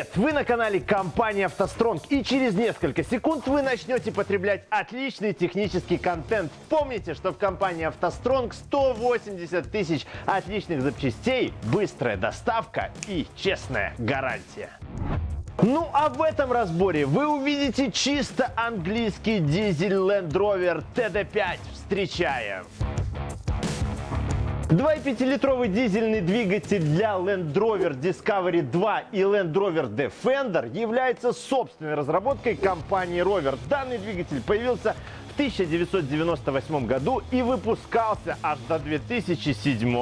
Привет! Вы на канале компании «АвтоСтронг» и через несколько секунд вы начнете потреблять отличный технический контент. Помните, что в компании «АвтоСтронг» 180 тысяч отличных запчастей, быстрая доставка и честная гарантия. Ну а в этом разборе вы увидите чисто английский дизель Land Rover TD5. Встречаем! 2,5-литровый дизельный двигатель для Land Rover Discovery 2 и Land Rover Defender является собственной разработкой компании Rover. Данный двигатель появился в 1998 году и выпускался аж до 2007.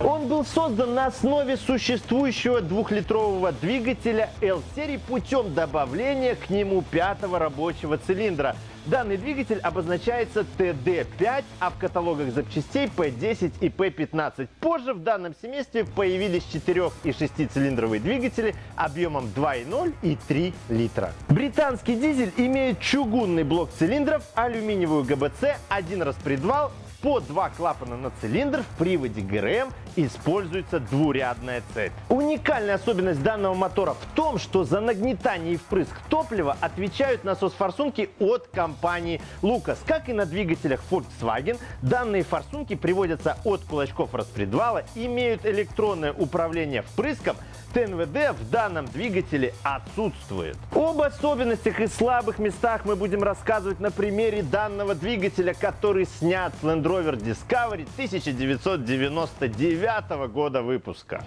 Он был создан на основе существующего двухлитрового двигателя L-серии путем добавления к нему пятого рабочего цилиндра – Данный двигатель обозначается TD5, а в каталогах запчастей P10 и P15. Позже в данном семействе появились 4 и 6 цилиндровые двигатели объемом 2,0 и 3 литра. Британский дизель имеет чугунный блок цилиндров, алюминиевую ГБЦ, один распредвал по два клапана на цилиндр в приводе ГРМ используется двурядная цепь. Уникальная особенность данного мотора в том, что за нагнетание и впрыск топлива отвечают насос-форсунки от компании Lucas. Как и на двигателях Volkswagen, данные форсунки приводятся от кулачков распредвала, имеют электронное управление впрыском, ТНВД в данном двигателе отсутствует. Об особенностях и слабых местах мы будем рассказывать на примере данного двигателя, который снят с Land Rover Discovery 1999 года выпуска.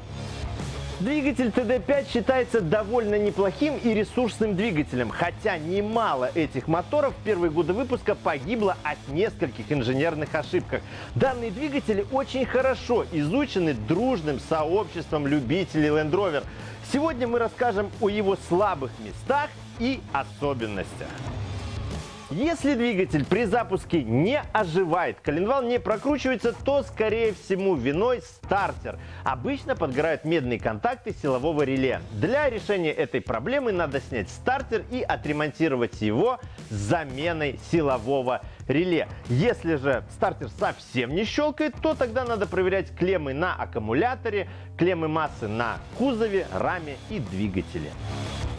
Двигатель TD5 считается довольно неплохим и ресурсным двигателем, хотя немало этих моторов в первые годы выпуска погибло от нескольких инженерных ошибок. Данные двигатели очень хорошо изучены дружным сообществом любителей Land Rover. Сегодня мы расскажем о его слабых местах и особенностях. Если двигатель при запуске не оживает, коленвал не прокручивается, то, скорее всего, виной стартер. Обычно подгорают медные контакты силового реле. Для решения этой проблемы надо снять стартер и отремонтировать его заменой силового реле. Если же стартер совсем не щелкает, то тогда надо проверять клеммы на аккумуляторе, клеммы массы на кузове, раме и двигателе.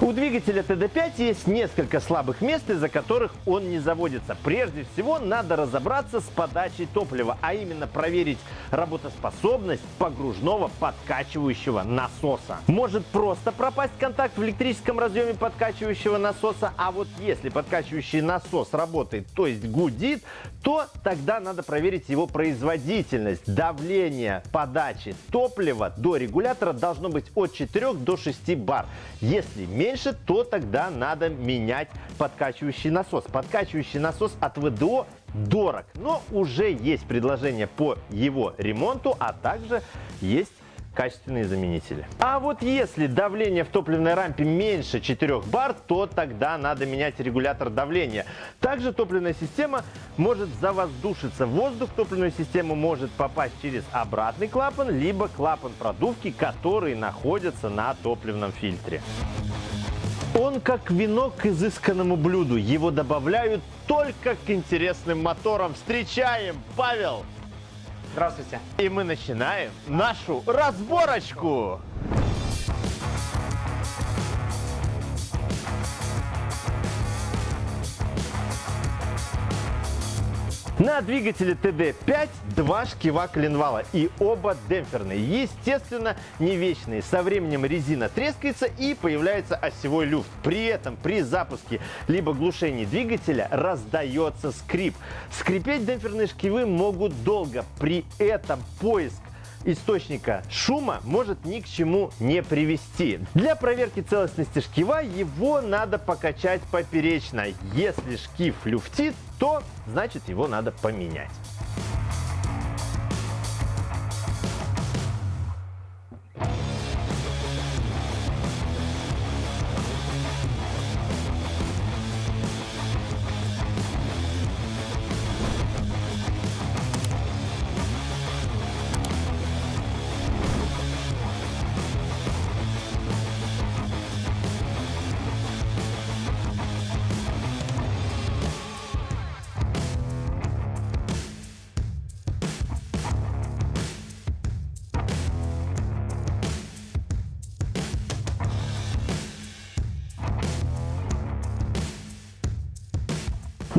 У двигателя TD5 есть несколько слабых мест, из-за которых он не заводится. Прежде всего, надо разобраться с подачей топлива, а именно проверить работоспособность погружного подкачивающего насоса. Может просто пропасть контакт в электрическом разъеме подкачивающего насоса, а вот если подкачивающий насос работает, то есть гудит, то тогда надо проверить его производительность. Давление подачи топлива до регулятора должно быть от 4 до 6 бар. Если меньше, меньше, то тогда надо менять подкачивающий насос. Подкачивающий насос от ВДО дорог, но уже есть предложение по его ремонту, а также есть качественные заменители. А вот если давление в топливной рампе меньше 4 бар, то тогда надо менять регулятор давления. Также топливная система может завоздушиться. Воздух в топливную систему может попасть через обратный клапан, либо клапан продувки, который находится на топливном фильтре. Он как вино к изысканному блюду. Его добавляют только к интересным моторам. Встречаем, Павел! Здравствуйте. И мы начинаем нашу разборочку. На двигателе TD5 два шкива коленвала и оба демпферные. Естественно, не вечные. Со временем резина трескается и появляется осевой люфт. При этом при запуске либо глушении двигателя раздается скрип. Скрипеть демпферные шкивы могут долго. При этом поиск источника шума может ни к чему не привести. Для проверки целостности шкива его надо покачать поперечно. Если шкив люфтит, то значит его надо поменять.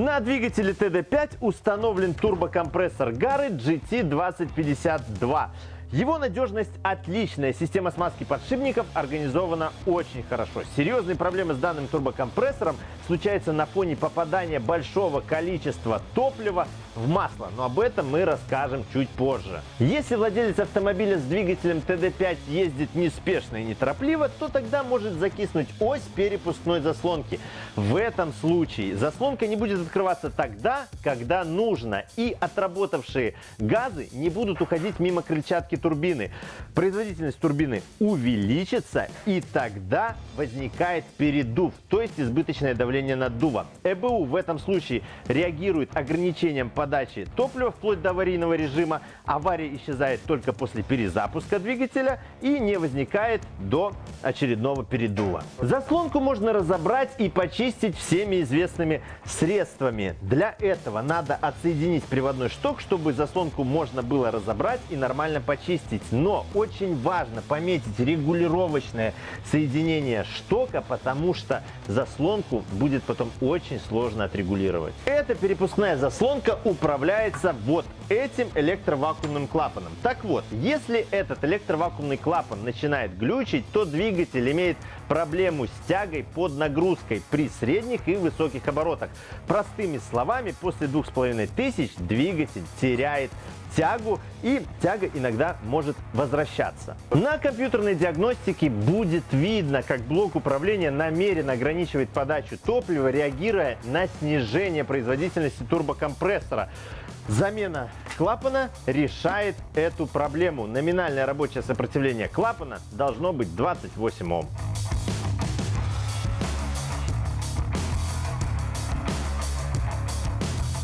На двигателе TD5 установлен турбокомпрессор Гары GT2052. Его надежность отличная, система смазки подшипников организована очень хорошо. Серьезные проблемы с данным турбокомпрессором случаются на фоне попадания большого количества топлива в масло, но об этом мы расскажем чуть позже. Если владелец автомобиля с двигателем TD5 ездит неспешно и неторопливо, то тогда может закиснуть ось перепускной заслонки. В этом случае заслонка не будет открываться тогда, когда нужно, и отработавшие газы не будут уходить мимо крыльчатки турбины. Производительность турбины увеличится, и тогда возникает передув, то есть избыточное давление наддува. ЭБУ в этом случае реагирует ограничением подачи топлива вплоть до аварийного режима. Авария исчезает только после перезапуска двигателя и не возникает до очередного передува. Заслонку можно разобрать и почистить всеми известными средствами. Для этого надо отсоединить приводной шток, чтобы заслонку можно было разобрать и нормально почистить. Но очень важно пометить регулировочное соединение штока, потому что заслонку будет потом очень сложно отрегулировать. Эта перепускная заслонка управляется вот этим электровакуумным клапаном. Так вот, если этот электровакуумный клапан начинает глючить, то двигатель имеет проблему с тягой под нагрузкой при средних и высоких оборотах. Простыми словами, после 2500 двигатель теряет тягу, и тяга иногда может возвращаться. На компьютерной диагностике будет видно, как блок управления намеренно ограничивает подачу топлива, реагируя на снижение производительности турбокомпрессора. Замена клапана решает эту проблему. Номинальное рабочее сопротивление клапана должно быть 28 Ом.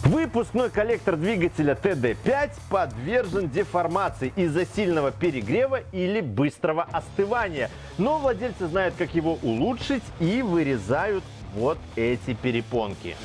Выпускной коллектор двигателя TD5 подвержен деформации из-за сильного перегрева или быстрого остывания. Но владельцы знают, как его улучшить и вырезают вот эти перепонки.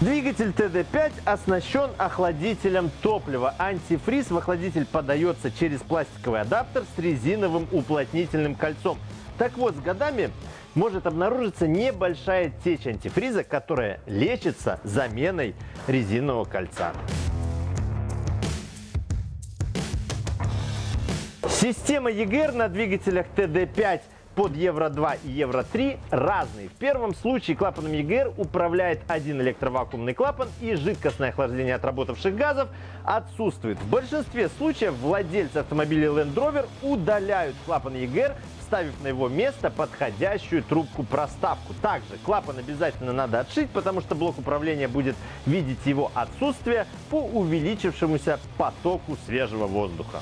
Двигатель TD5 оснащен охладителем топлива. Антифриз в охладитель подается через пластиковый адаптер с резиновым уплотнительным кольцом. Так вот, с годами может обнаружиться небольшая течь антифриза, которая лечится заменой резинового кольца. Система EGR на двигателях TD5 под Евро-2 и Евро-3 разные. В первом случае клапаном EGR управляет один электровакуумный клапан и жидкостное охлаждение отработавших газов отсутствует. В большинстве случаев владельцы автомобилей Land Rover удаляют клапан EGR вставив на его место подходящую трубку-проставку. Также клапан обязательно надо отшить, потому что блок управления будет видеть его отсутствие по увеличившемуся потоку свежего воздуха.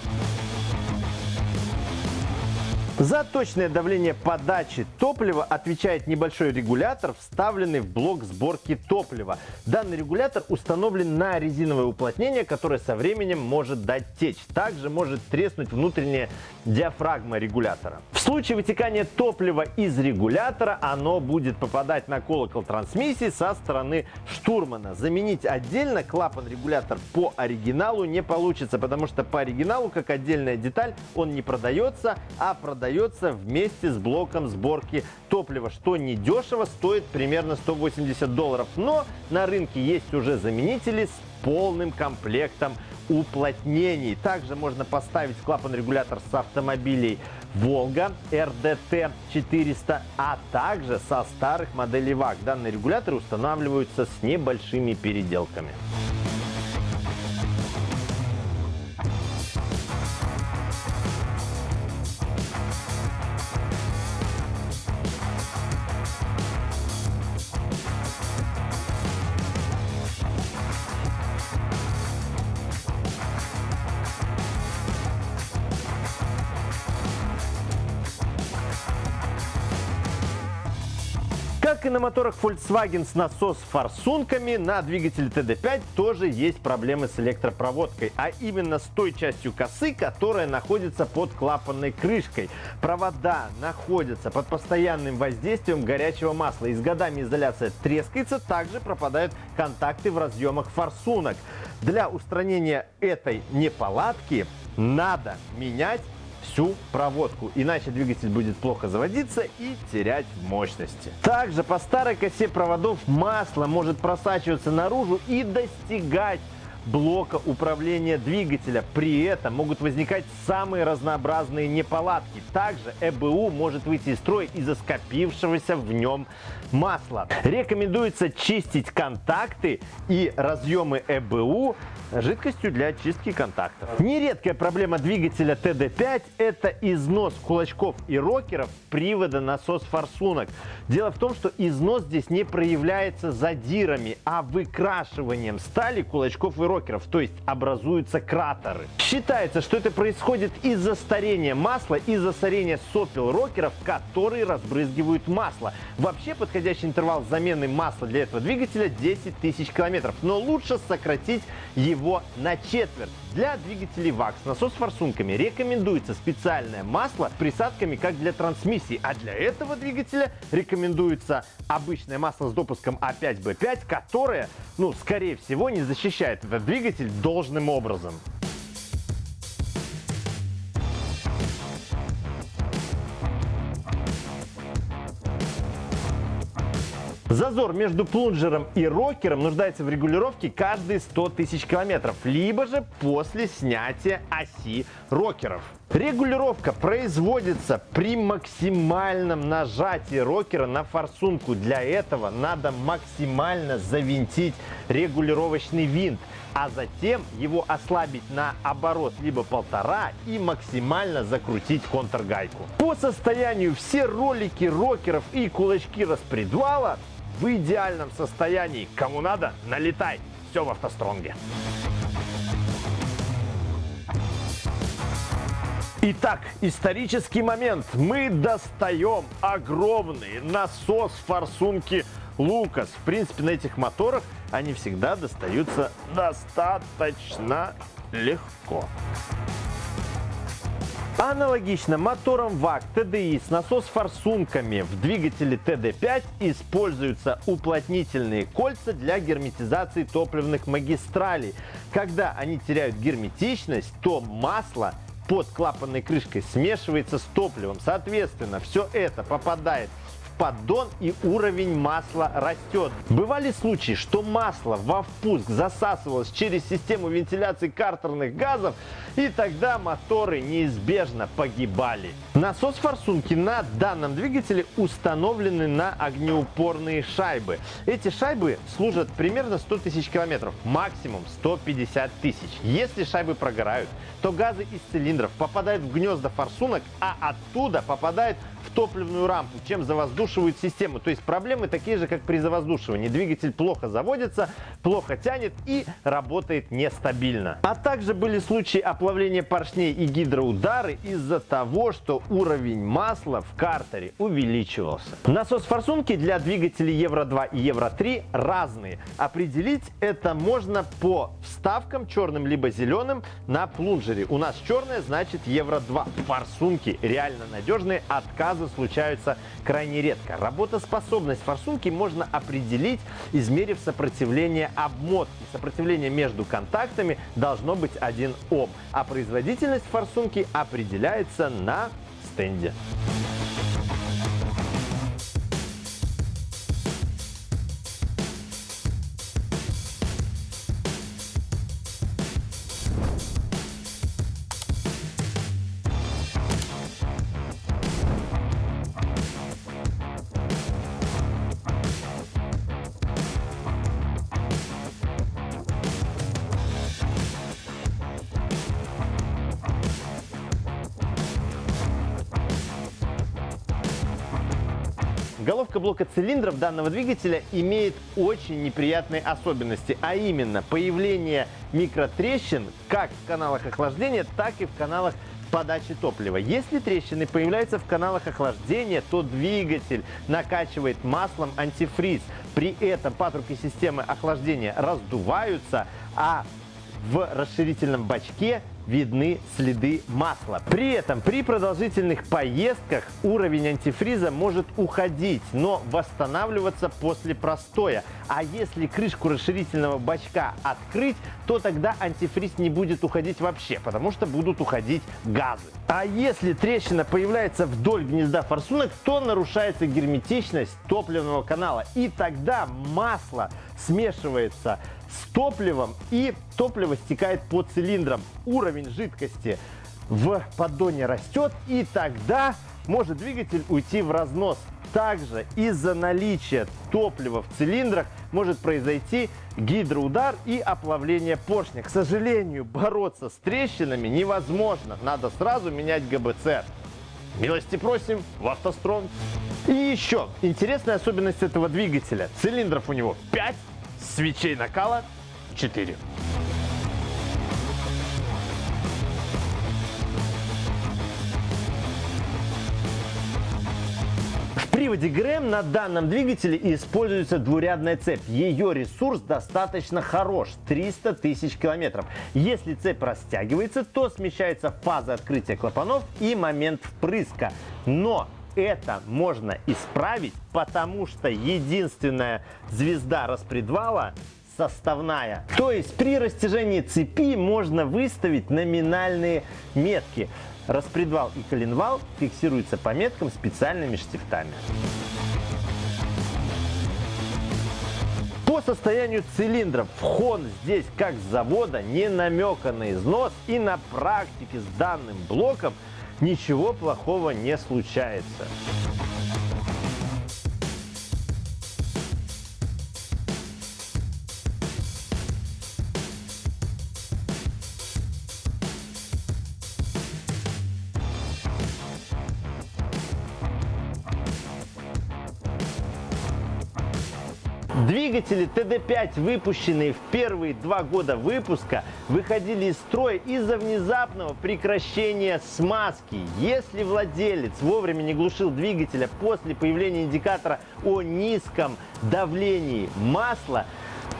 За точное давление подачи топлива отвечает небольшой регулятор, вставленный в блок сборки топлива. Данный регулятор установлен на резиновое уплотнение, которое со временем может дать течь. Также может треснуть внутренняя диафрагма регулятора. В случае вытекания топлива из регулятора оно будет попадать на колокол трансмиссии со стороны штурмана. Заменить отдельно клапан-регулятор по оригиналу не получится, потому что по оригиналу, как отдельная деталь, он не продается, а продается продается вместе с блоком сборки топлива, что недешево, стоит примерно 180 долларов. Но на рынке есть уже заменители с полным комплектом уплотнений. Также можно поставить клапан-регулятор с автомобилей Волга RDT 400, а также со старых моделей ВАГ. Данные регуляторы устанавливаются с небольшими переделками. Как и на моторах Volkswagen с насос-форсунками, на двигателе TD5 тоже есть проблемы с электропроводкой, а именно с той частью косы, которая находится под клапанной крышкой. Провода находятся под постоянным воздействием горячего масла, и с годами изоляция трескается, также пропадают контакты в разъемах форсунок. Для устранения этой неполадки надо менять всю проводку, иначе двигатель будет плохо заводиться и терять мощности. Также по старой косе проводов масло может просачиваться наружу и достигать блока управления двигателя. При этом могут возникать самые разнообразные неполадки. Также ЭБУ может выйти из строя из-за скопившегося в нем масла. Рекомендуется чистить контакты и разъемы ЭБУ жидкостью для очистки контактов. Нередкая проблема двигателя TD5 – это износ кулачков и рокеров привода насос-форсунок. Дело в том, что износ здесь не проявляется задирами, а выкрашиванием стали кулачков и рокеров, то есть образуются кратеры. Считается, что это происходит из-за старения масла, из-за старения сопел рокеров, которые разбрызгивают масло. Вообще подходящий интервал замены масла для этого двигателя 10 тысяч километров, но лучше сократить его его на четверть. Для двигателей ВАК с насос-форсунками рекомендуется специальное масло с присадками, как для трансмиссии, а для этого двигателя рекомендуется обычное масло с допуском А5Б5, которое, ну, скорее всего, не защищает этот двигатель должным образом. Зазор между плунжером и рокером нуждается в регулировке каждые 100 тысяч километров, либо же после снятия оси рокеров. Регулировка производится при максимальном нажатии рокера на форсунку. Для этого надо максимально завинтить регулировочный винт, а затем его ослабить на оборот либо полтора и максимально закрутить контргайку. По состоянию все ролики рокеров и кулачки распредвала в идеальном состоянии. Кому надо, налетай. Все в автостронге. Итак, исторический момент. Мы достаем огромный насос форсунки Лукас. В принципе, на этих моторах они всегда достаются достаточно легко. Аналогично мотором ВАК TDI с насос-форсунками в двигателе TD5 используются уплотнительные кольца для герметизации топливных магистралей. Когда они теряют герметичность, то масло под клапанной крышкой смешивается с топливом. Соответственно, все это попадает поддон и уровень масла растет. Бывали случаи, что масло во впуск засасывалось через систему вентиляции картерных газов, и тогда моторы неизбежно погибали. Насос форсунки на данном двигателе установлены на огнеупорные шайбы. Эти шайбы служат примерно 100 тысяч километров, максимум 150 тысяч. Если шайбы прогорают, то газы из цилиндров попадают в гнезда форсунок, а оттуда попадают в топливную рампу, чем завоздушивают систему. То есть проблемы такие же, как при завоздушивании. Двигатель плохо заводится, плохо тянет и работает нестабильно. А также были случаи оплавления поршней и гидроудары из-за того, что уровень масла в картере увеличивался. Насос форсунки для двигателей Евро-2 и Евро-3 разные. Определить это можно по вставкам черным либо зеленым на плунжере. У нас черное значит Евро-2. Форсунки реально надежные, отказы случаются крайне редко. Работоспособность форсунки можно определить, измерив сопротивление обмотки. Сопротивление между контактами должно быть 1 Ом, а производительность форсунки определяется на стенде. Блока цилиндров данного двигателя имеет очень неприятные особенности, а именно появление микротрещин как в каналах охлаждения, так и в каналах подачи топлива. Если трещины появляются в каналах охлаждения, то двигатель накачивает маслом антифриз. При этом патрубки системы охлаждения раздуваются, а в расширительном бачке видны следы масла. При этом при продолжительных поездках уровень антифриза может уходить, но восстанавливаться после простоя. А если крышку расширительного бачка открыть, то тогда антифриз не будет уходить вообще, потому что будут уходить газы. А если трещина появляется вдоль гнезда форсунок, то нарушается герметичность топливного канала. И тогда масло смешивается с топливом и топливо стекает по цилиндрам. Уровень жидкости в поддоне растет и тогда может двигатель уйти в разнос. Также из-за наличия топлива в цилиндрах может произойти гидроудар и оплавление поршня. К сожалению, бороться с трещинами невозможно. Надо сразу менять ГБЦ. Милости просим в автострон. И еще интересная особенность этого двигателя. Цилиндров у него 5, свечей накала 4. В приводе ГРМ на данном двигателе используется двурядная цепь. Ее ресурс достаточно хорош – 300 тысяч километров. Если цепь растягивается, то смещается фаза открытия клапанов и момент впрыска. Но это можно исправить, потому что единственная звезда распредвала составная. То есть при растяжении цепи можно выставить номинальные метки. Распредвал и коленвал фиксируются по меткам специальными штифтами. По состоянию цилиндров вхон здесь как с завода не намека на износ и на практике с данным блоком ничего плохого не случается. Двигатели TD5, выпущенные в первые два года выпуска, выходили из строя из-за внезапного прекращения смазки. Если владелец вовремя не глушил двигателя после появления индикатора о низком давлении масла,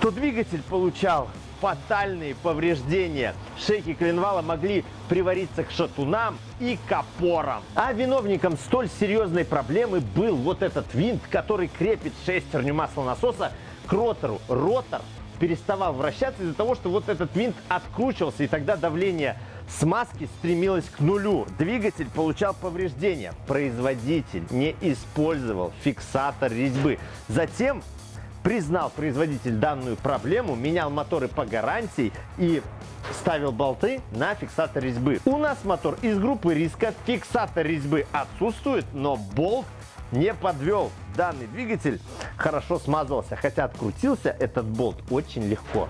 то двигатель получал фатальные повреждения. Шейки коленвала могли привариться к шатунам и к опорам. А виновником столь серьезной проблемы был вот этот винт, который крепит шестерню маслонасоса к ротору. Ротор переставал вращаться из-за того, что вот этот винт откручивался, и тогда давление смазки стремилось к нулю. Двигатель получал повреждения. Производитель не использовал фиксатор резьбы. Затем признал производитель данную проблему, менял моторы по гарантии и ставил болты на фиксатор резьбы. У нас мотор из группы риска, фиксатор резьбы отсутствует, но болт не подвел. Данный двигатель хорошо смазывался, хотя открутился этот болт очень легко.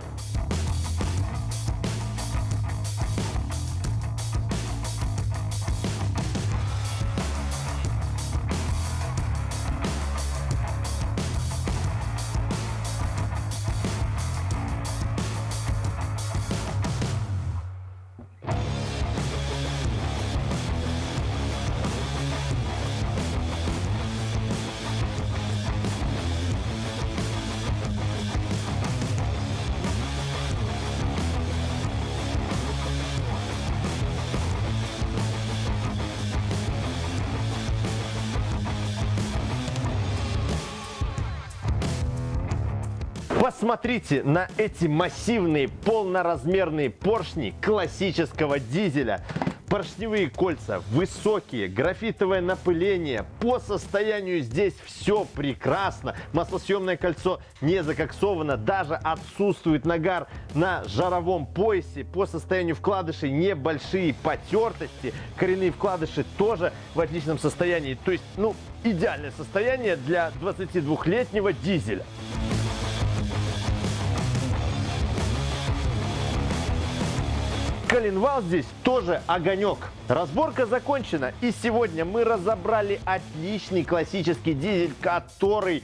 Посмотрите на эти массивные полноразмерные поршни классического дизеля. Поршневые кольца высокие, графитовое напыление. По состоянию здесь все прекрасно. Маслосъемное кольцо не закоксовано, даже отсутствует нагар на жаровом поясе. По состоянию вкладышей небольшие потертости. Коренные вкладыши тоже в отличном состоянии. То есть, ну, идеальное состояние для 22-летнего дизеля. Коленвал здесь тоже огонек. Разборка закончена. И сегодня мы разобрали отличный классический дизель, который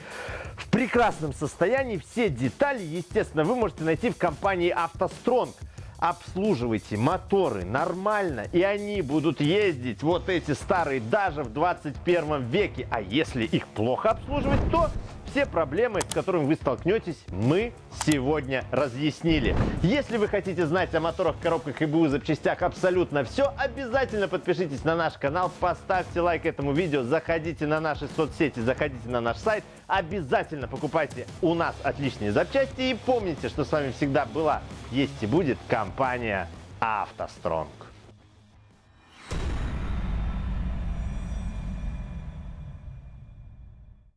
в прекрасном состоянии. Все детали, естественно, вы можете найти в компании «АвтоСтронг». Обслуживайте моторы нормально, и они будут ездить, вот эти старые, даже в 21 веке. А если их плохо обслуживать, то все проблемы, с которыми вы столкнетесь, мы сегодня разъяснили. Если вы хотите знать о моторах, коробках и БУ запчастях абсолютно все, обязательно подпишитесь на наш канал, поставьте лайк этому видео, заходите на наши соцсети, заходите на наш сайт, обязательно покупайте у нас отличные запчасти и помните, что с вами всегда была, есть и будет компания «АвтоСтронг».